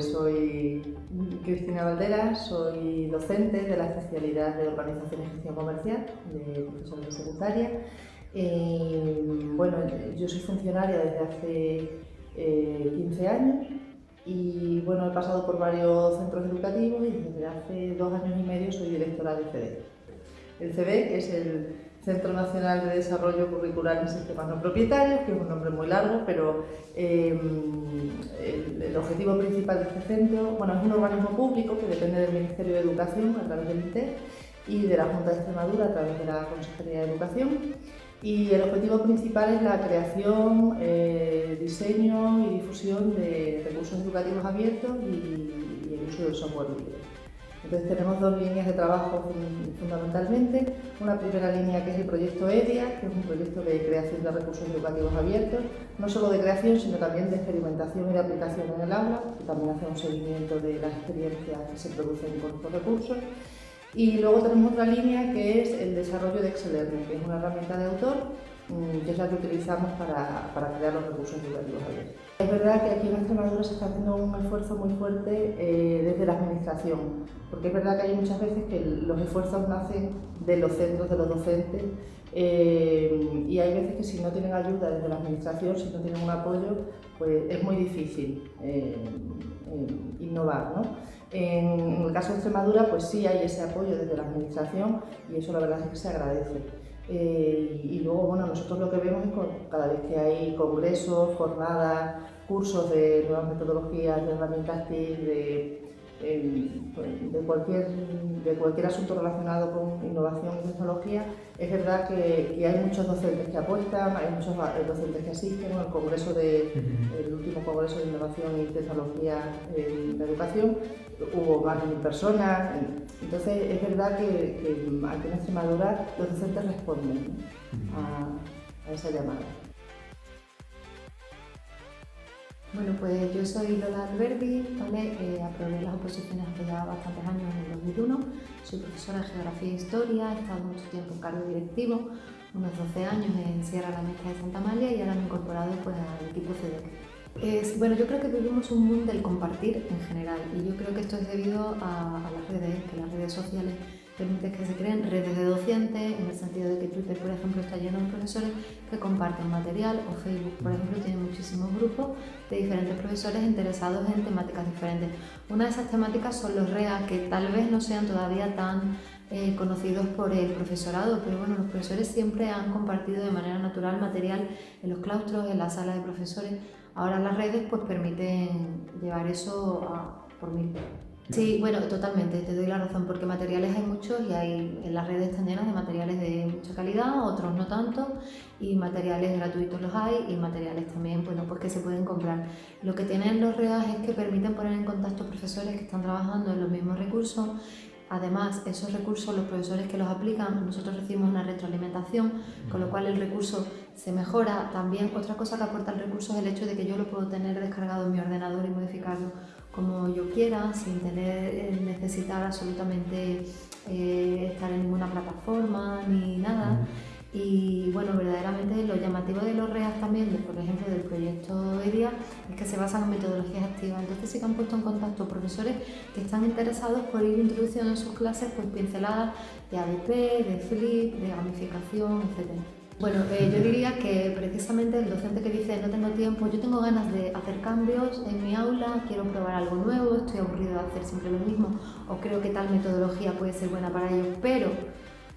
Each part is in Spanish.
Soy Cristina Valderas, soy docente de la especialidad de Organización y Gestión Comercial de profesores de secundaria. Bueno, yo soy funcionaria desde hace 15 eh, años y bueno, he pasado por varios centros educativos y desde hace dos años y medio soy directora del CDE. El CDE es el Centro Nacional de Desarrollo Curricular en Sistemas No Propietarios, que es un nombre muy largo, pero em, el, objetivo principal de este centro, bueno, es un organismo público que depende del Ministerio de Educación a través del INTE y de la Junta de Extremadura a través de la Consejería de Educación. Y el objetivo principal es la creación, eh, diseño y difusión de recursos educativos abiertos y, y el uso del software libre. Entonces tenemos dos líneas de trabajo fundamentalmente. Una primera línea que es el proyecto EDIA, que es un proyecto de creación de recursos educativos abiertos, no solo de creación, sino también de experimentación y de aplicación en el aula, que también hace un seguimiento de las experiencias que se producen con estos recursos. Y luego tenemos otra línea que es el desarrollo de Excel Learning, que es una herramienta de autor que es la que utilizamos para, para crear los recursos educativos. Es verdad que aquí en Extremadura se está haciendo un esfuerzo muy fuerte eh, desde la administración, porque es verdad que hay muchas veces que los esfuerzos nacen de los centros, de los docentes, eh, y hay veces que si no tienen ayuda desde la administración, si no tienen un apoyo, pues es muy difícil eh, innovar. ¿no? En el caso de Extremadura, pues sí hay ese apoyo desde la administración y eso la verdad es que se agradece. Eh, y luego, bueno, nosotros lo que vemos es cada vez que hay congresos, jornadas, cursos de nuevas metodologías, de herramientas TIC, de, de, cualquier, de cualquier asunto relacionado con innovación y tecnología, es verdad que, hay muchos docentes que apuestan, hay muchos docentes que asisten al congreso de, el último congreso de innovación y tecnología en la educación, hubo más de mil personas, entonces es verdad que, aquí en Extremadura los docentes responden a, esa llamada. Bueno, pues yo soy Lola Alberdi, ¿vale? Eh, aprobé las oposiciones hace ya bastantes años, en el 2001. Soy profesora de Geografía e Historia, he estado mucho tiempo en cargo directivo, unos 12 años en Sierra La Mezcla de Santa Amalia y ahora me he incorporado pues, al equipo CDEC. Es, bueno, yo creo que vivimos un mundo del compartir en general y yo creo que esto es debido a, las redes, que las redes sociales permiten que se creen redes de docentes, en el sentido de que Twitter, por ejemplo, está lleno de profesores que comparten material o Facebook, por ejemplo, tiene muchísimos grupos de diferentes profesores interesados en temáticas diferentes. Una de esas temáticas son los REA, que tal vez no sean todavía tan eh, conocidos por el profesorado, pero bueno, los profesores siempre han compartido de manera natural material en los claustros, en la sala de profesores, Ahora las redes pues permiten llevar eso por mil. Sí, bueno, totalmente, te doy la razón, porque materiales hay muchos y hay, en las redes están llenas de materiales de mucha calidad, otros no tanto, y materiales gratuitos los hay y materiales también, bueno, pues que se pueden comprar. Lo que tienen los REAS es que permiten poner en contacto profesores que están trabajando en los mismos recursos Además, esos recursos, los profesores que los aplican, nosotros recibimos una retroalimentación, con lo cual el recurso se mejora. También otra cosa que aporta el recurso es el hecho de que yo lo puedo tener descargado en mi ordenador y modificarlo como yo quiera, sin tener, eh, necesitar absolutamente eh, estar en ninguna plataforma ni nada. Y bueno, verdaderamente lo llamativo de los REAS también, por ejemplo del proyecto EDIA, es que se basan en metodologías activas. Entonces sí que han puesto en contacto profesores que están interesados por ir introduciendo en sus clases pues, pinceladas de ADP, de Flip, de gamificación, etc. Bueno, eh, yo diría que precisamente el docente que dice no tengo tiempo, yo tengo ganas de hacer cambios en mi aula, quiero probar algo nuevo, estoy aburrido de hacer siempre lo mismo o creo que tal metodología puede ser buena para ellos, pero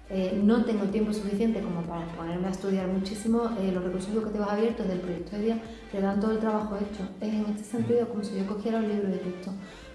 eh, no tengo tiempo suficiente como para ponerme a estudiar muchísimo, eh, los recursos educativos abiertos del proyecto de día le dan todo el trabajo hecho. Es en este sentido como si yo cogiera un libro de texto,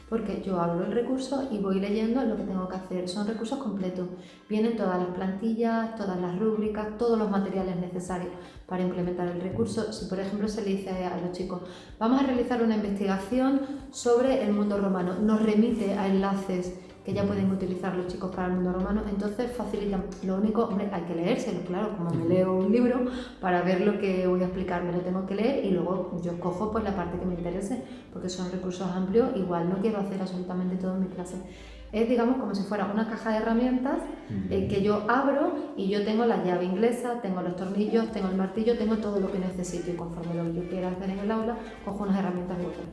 porque yo abro el recurso y voy leyendo lo que tengo que hacer. Son recursos completos, vienen todas las plantillas, todas las rúbricas, todos los materiales necesarios para implementar el recurso. Si por ejemplo se le dice a los chicos, vamos a realizar una investigación sobre el mundo romano, nos remite a enlaces que ya pueden utilizar los chicos para el mundo romano, entonces facilitan. Lo único, hombre, hay que leérselo, claro, como me leo un libro, para ver lo que voy a explicar, me lo tengo que leer y luego yo cojo pues la parte que me interese, porque son recursos amplios, igual no quiero hacer absolutamente todo en mi clase. Es, digamos, como si fuera una caja de herramientas eh, que yo abro y yo tengo la llave inglesa, tengo los tornillos, tengo el martillo, tengo todo lo que necesito y conforme lo que yo quiera hacer en el aula, cojo unas herramientas y otras.